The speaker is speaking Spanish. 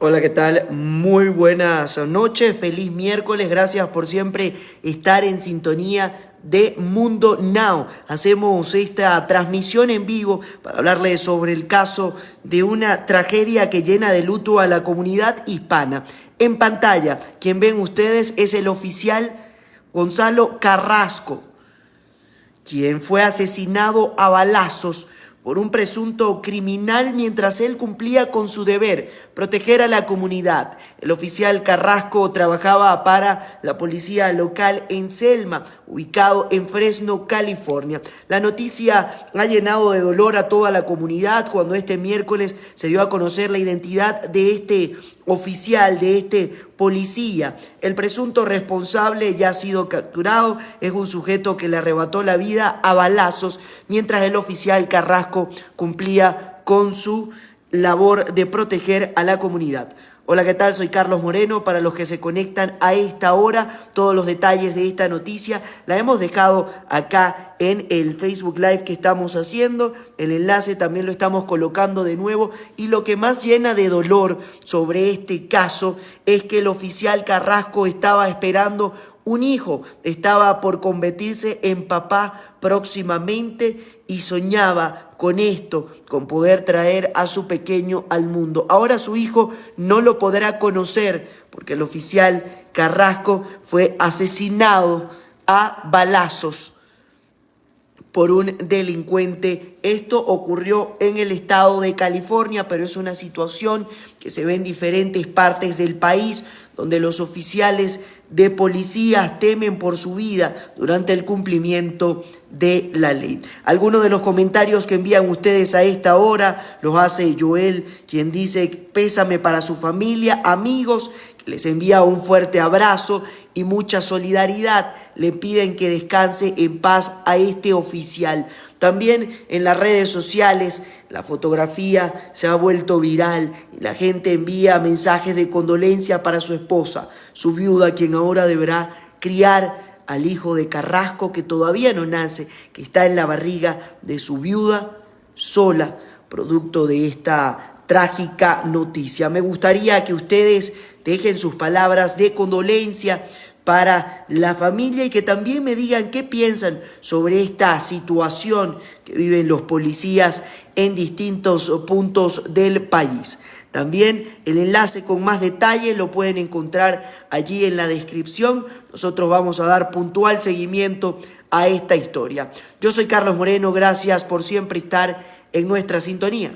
Hola, ¿qué tal? Muy buenas noches, feliz miércoles, gracias por siempre estar en sintonía de Mundo Now. Hacemos esta transmisión en vivo para hablarles sobre el caso de una tragedia que llena de luto a la comunidad hispana. En pantalla, quien ven ustedes es el oficial Gonzalo Carrasco, quien fue asesinado a balazos por un presunto criminal mientras él cumplía con su deber, proteger a la comunidad. El oficial Carrasco trabajaba para la policía local en Selma, ubicado en Fresno, California. La noticia ha llenado de dolor a toda la comunidad cuando este miércoles se dio a conocer la identidad de este oficial, de este policía. El presunto responsable ya ha sido capturado, es un sujeto que le arrebató la vida a balazos mientras el oficial Carrasco cumplía con su labor de proteger a la comunidad. Hola, ¿qué tal? Soy Carlos Moreno. Para los que se conectan a esta hora, todos los detalles de esta noticia la hemos dejado acá en el Facebook Live que estamos haciendo. El enlace también lo estamos colocando de nuevo. Y lo que más llena de dolor sobre este caso es que el oficial Carrasco estaba esperando un hijo estaba por convertirse en papá próximamente y soñaba con esto, con poder traer a su pequeño al mundo. Ahora su hijo no lo podrá conocer porque el oficial Carrasco fue asesinado a balazos por un delincuente. Esto ocurrió en el estado de California, pero es una situación que se ve en diferentes partes del país donde los oficiales de policías temen por su vida durante el cumplimiento de la ley. Algunos de los comentarios que envían ustedes a esta hora los hace Joel, quien dice pésame para su familia, amigos, les envía un fuerte abrazo y mucha solidaridad. Le piden que descanse en paz a este oficial. También en las redes sociales la fotografía se ha vuelto viral y la gente envía mensajes de condolencia para su esposa, su viuda, quien ahora deberá criar al hijo de Carrasco que todavía no nace, que está en la barriga de su viuda sola, producto de esta trágica noticia. Me gustaría que ustedes dejen sus palabras de condolencia para la familia y que también me digan qué piensan sobre esta situación que viven los policías en distintos puntos del país. También el enlace con más detalles lo pueden encontrar allí en la descripción. Nosotros vamos a dar puntual seguimiento a esta historia. Yo soy Carlos Moreno, gracias por siempre estar en nuestra sintonía.